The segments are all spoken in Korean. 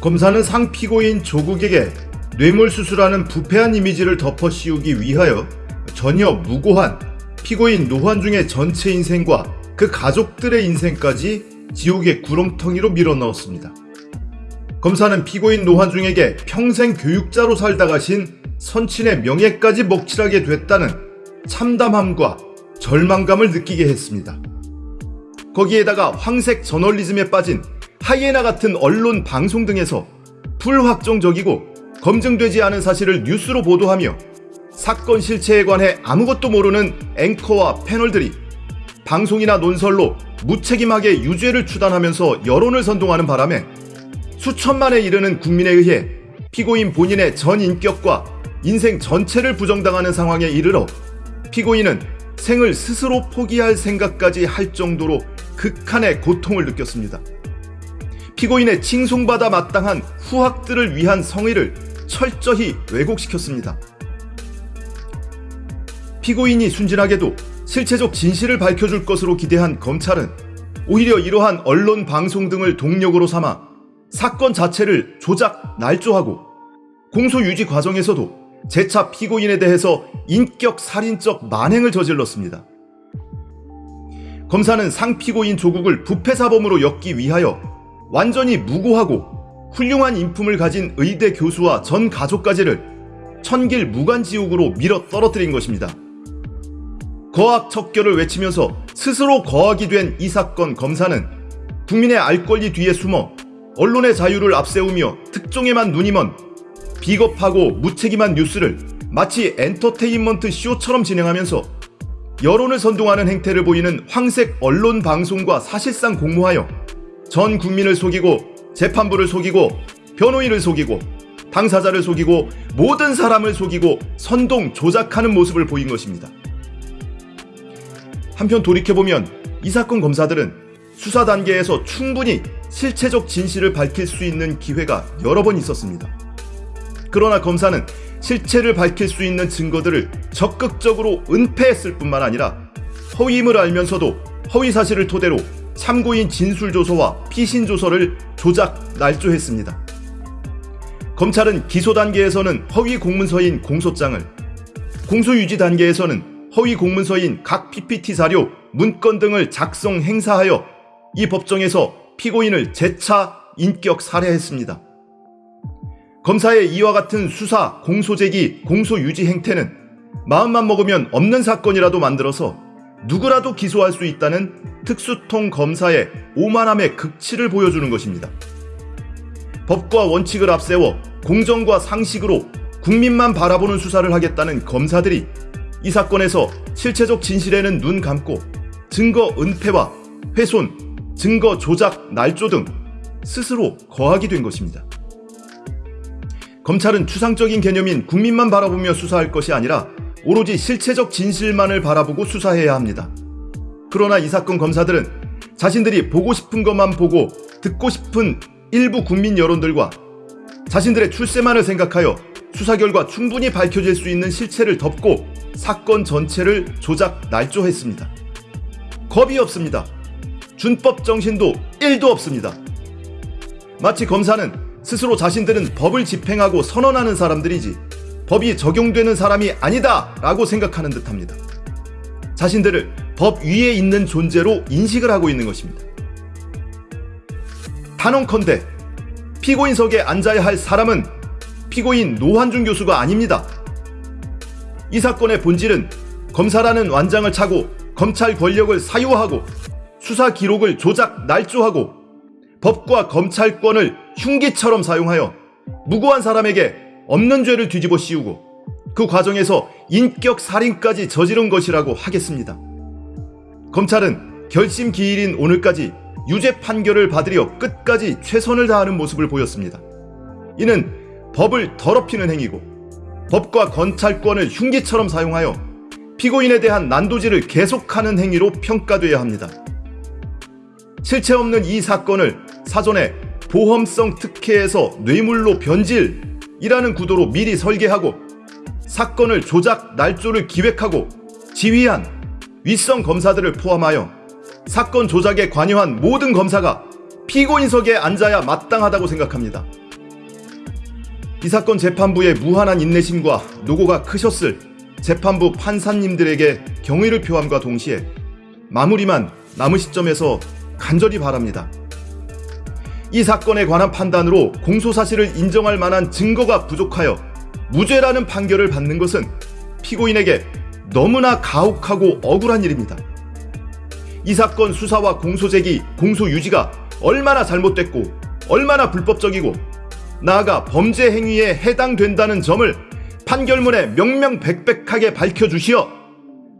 검사는 상 피고인 조국에게 뇌물수수라는 부패한 이미지를 덮어 씌우기 위하여 전혀 무고한 피고인 노환중의 전체 인생과 그 가족들의 인생까지 지옥의 구렁텅이로 밀어넣었습니다. 검사는 피고인 노환중에게 평생 교육자로 살다 가신 선친의 명예까지 먹칠하게 됐다는 참담함과 절망감을 느끼게 했습니다. 거기에다가 황색 저널리즘에 빠진 하이에나 같은 언론 방송 등에서 불확정적이고 검증되지 않은 사실을 뉴스로 보도하며 사건 실체에 관해 아무것도 모르는 앵커와 패널들이 방송이나 논설로 무책임하게 유죄를 추단하면서 여론을 선동하는 바람에 수천만에 이르는 국민에 의해 피고인 본인의 전 인격과 인생 전체를 부정당하는 상황에 이르러 피고인은 생을 스스로 포기할 생각까지 할 정도로 극한의 고통을 느꼈습니다. 피고인의 칭송받아 마땅한 후학들을 위한 성의를 철저히 왜곡시켰습니다. 피고인이 순진하게도 실체적 진실을 밝혀줄 것으로 기대한 검찰은 오히려 이러한 언론 방송 등을 동력으로 삼아 사건 자체를 조작, 날조하고 공소 유지 과정에서도 재차 피고인에 대해서 인격 살인적 만행을 저질렀습니다. 검사는 상피고인 조국을 부패사범으로 엮기 위하여 완전히 무고하고 훌륭한 인품을 가진 의대 교수와 전 가족까지를 천길 무간지옥으로 밀어 떨어뜨린 것입니다. 거악 척결을 외치면서 스스로 거악이 된 이 사건 검사는 국민의 알 권리 뒤에 숨어 언론의 자유를 앞세우며 특종에만 눈이 먼 비겁하고 무책임한 뉴스를 마치 엔터테인먼트 쇼처럼 진행하면서 여론을 선동하는 행태를 보이는 황색 언론 방송과 사실상 공모하여 전 국민을 속이고 재판부를 속이고 변호인을 속이고 당사자를 속이고 모든 사람을 속이고 선동 조작하는 모습을 보인 것입니다. 한편 돌이켜보면 이 사건 검사들은 수사 단계에서 충분히 실체적 진실을 밝힐 수 있는 기회가 여러 번 있었습니다. 그러나 검사는 실체를 밝힐 수 있는 증거들을 적극적으로 은폐했을 뿐만 아니라 허위임을 알면서도 허위 사실을 토대로 참고인 진술조서와 피신조서를 조작, 날조했습니다. 검찰은 기소 단계에서는 허위 공문서인 공소장을, 공소유지 단계에서는 허위 공문서인 각 PPT 자료, 문건 등을 작성 행사하여 이 법정에서 피고인을 재차 인격 살해했습니다. 검사의 이와 같은 수사, 공소제기, 공소유지 행태는 마음만 먹으면 없는 사건이라도 만들어서 누구라도 기소할 수 있다는 특수통 검사의 오만함의 극치를 보여주는 것입니다. 법과 원칙을 앞세워 공정과 상식으로 국민만 바라보는 수사를 하겠다는 검사들이 이 사건에서 실체적 진실에는 눈 감고 증거 은폐와 훼손, 증거 조작, 날조 등 스스로 거하게 된 것입니다. 검찰은 추상적인 개념인 국민만 바라보며 수사할 것이 아니라 오로지 실체적 진실만을 바라보고 수사해야 합니다. 그러나 이 사건 검사들은 자신들이 보고 싶은 것만 보고 듣고 싶은 일부 국민 여론들과 자신들의 출세만을 생각하여 수사 결과 충분히 밝혀질 수 있는 실체를 덮고 사건 전체를 조작 날조했습니다. 겁이 없습니다. 준법 정신도 1도 없습니다. 마치 검사는 스스로 자신들은 법을 집행하고 선언하는 사람들이지 법이 적용되는 사람이 아니다 라고 생각하는 듯 합니다. 자신들을 법 위에 있는 존재로 인식을 하고 있는 것입니다. 단언컨대 피고인석에 앉아야 할 사람은 피고인 노환중 교수가 아닙니다. 이 사건의 본질은 검사라는 완장을 차고 검찰 권력을 사유하고 수사 기록을 조작 날조하고 법과 검찰권을 흉기처럼 사용하여 무고한 사람에게 없는 죄를 뒤집어 씌우고 그 과정에서 인격 살인까지 저지른 것이라고 하겠습니다. 검찰은 결심 기일인 오늘까지 유죄 판결을 받으려 끝까지 최선을 다하는 모습을 보였습니다. 이는 법을 더럽히는 행위고 법과 검찰권을 흉기처럼 사용하여 피고인에 대한 난도질을 계속하는 행위로 평가돼야 합니다. 실체 없는 이 사건을 사전에 보험성 특혜에서 뇌물로 변질 이라는 구도로 미리 설계하고 사건을 조작 날조를 기획하고 지휘한 윗선 검사들을 포함하여 사건 조작에 관여한 모든 검사가 피고인석에 앉아야 마땅하다고 생각합니다. 이 사건 재판부의 무한한 인내심과 노고가 크셨을 재판부 판사님들에게 경의를 표함과 동시에 마무리만 남은 시점에서 간절히 바랍니다. 이 사건에 관한 판단으로 공소사실을 인정할 만한 증거가 부족하여 무죄라는 판결을 받는 것은 피고인에게 너무나 가혹하고 억울한 일입니다. 이 사건 수사와 공소제기, 공소유지가 얼마나 잘못됐고 얼마나 불법적이고 나아가 범죄 행위에 해당된다는 점을 판결문에 명명백백하게 밝혀주시어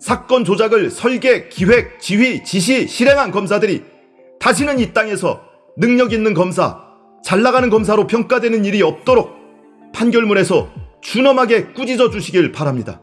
사건 조작을 설계, 기획, 지휘, 지시, 실행한 검사들이 다시는 이 땅에서 능력 있는 검사, 잘 나가는 검사로 평가되는 일이 없도록 판결문에서 준엄하게 꾸짖어 주시길 바랍니다.